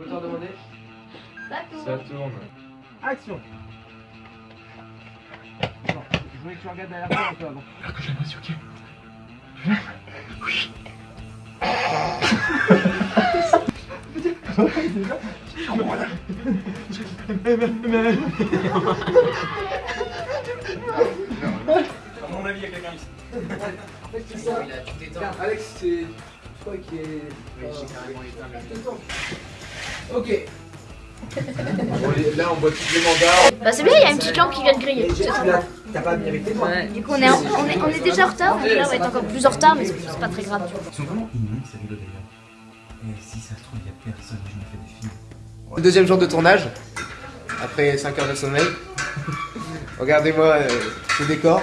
Moteur demandé Ça tourne. Ça tourne. Action Non, je voulais que tu regardes derrière toi un peu avant. Là que j'ai l'impression, ok. À mon avis, il y a quelqu'un ici. Alex, c'est. Je crois qu'il est. Oui, j'ai carrément éteint le Ok. Là, on boit tous les mandats. Bah c'est bien, il y a une petite lampe qui vient de griller. T'as pas mis avec tes doigts. Du coup on est, en- on est, on est déjà en retard, donc là on va être encore plus en retard, mais c'est pas très grave du coup. Ils sont vraiment mignons ces rideaux d'ailleurs. Et si ça se trouve, il y a personne, je me fais des films. Le deuxième jour de tournage, après 5 heures de sommeil. Regardez-moi euh, ce décor,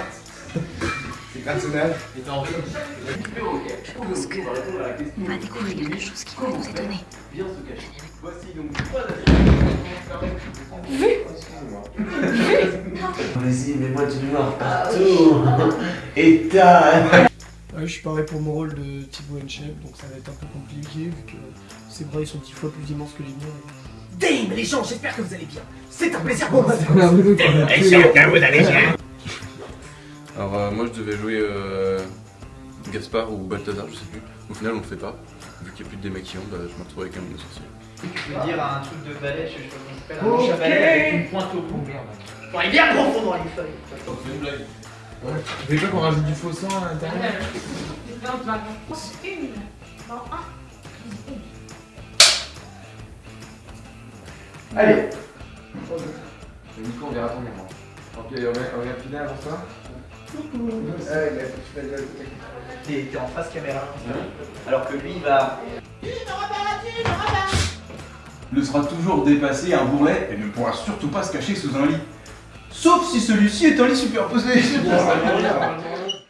Je pense que on va découvrir quelque chose qui va nous étonner. Vas-y, mets-moi du noir partout. État. Ouais, je suis pareil pour mon rôle de Thibaut Henchef, donc ça va être un peu compliqué vu que ses bras ils sont dix fois plus immenses que les miens. Dame les gens, j'espère que vous allez bien. C'est un plaisir pour moi. Alors euh, moi je devais jouer euh, Gaspard ou Balthazar, je sais plus. Au final on le fait pas. Vu qu'il n'y a plus de démaquillant, bah, je me retrouve avec un de sorcier. Je veux dire un truc de balai, je sais pas comment ça s'appelle, un balai avec une pointe au bout. Bon, il est bien profond dans les feuilles. C'est une blague. Vous voulez pas qu'on rajoute du faux sang à l'intérieur Allez Nico, on verra ton moment. Ok, on vient, on vient filer avant ça Ouais, il a foutu la gueule. T'es t'es en face caméra. Alors que lui, il va. ne sera toujours dépassé un bourrelet et ne pourra surtout pas se cacher sous un lit. Sauf si celui-ci est un lit superposé.